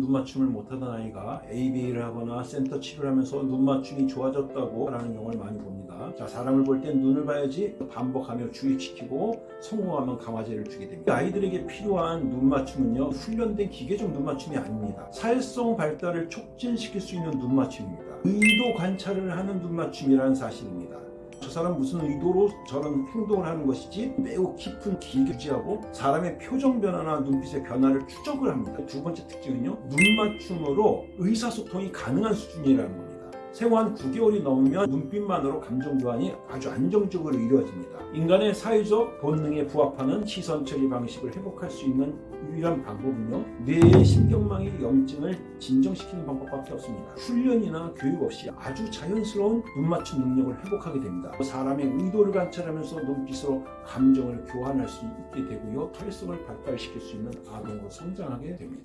눈 맞춤을 못하던 아이가 ABA를 하거나 센터 치료를 하면서 눈 맞춤이 좋아졌다고 라는 경우를 많이 봅니다. 자, 사람을 볼 땐 눈을 봐야지 반복하며 주의시키고 성공하면 강화제를 주게 됩니다. 아이들에게 필요한 눈 맞춤은요, 훈련된 기계적 눈 맞춤이 아닙니다. 사회성 발달을 촉진시킬 수 있는 눈 맞춤입니다. 의도 관찰을 하는 눈 맞춤이라는 사실입니다. 저 사람 무슨 의도로 저런 행동을 하는 것이지 매우 깊은 길게 유지하고 사람의 표정 변화나 눈빛의 변화를 추적을 합니다. 두 번째 특징은요. 눈 맞춤으로 의사소통이 가능한 수준이라는 겁니다. 생후 한 9개월이 넘으면 눈빛만으로 감정 교환이 아주 안정적으로 이루어집니다. 인간의 사회적 본능에 부합하는 시선 처리 방식을 회복할 수 있는 유일한 방법은요. 뇌의 신경망의 염증을 진정시키는 방법밖에 없습니다. 훈련이나 교육 없이 아주 자연스러운 눈 맞춤 능력을 회복하게 됩니다. 사람의 의도를 관찰하면서 눈빛으로 감정을 교환할 수 있게 되고요. 사회성을 발달시킬 수 있는 아동으로 성장하게 됩니다.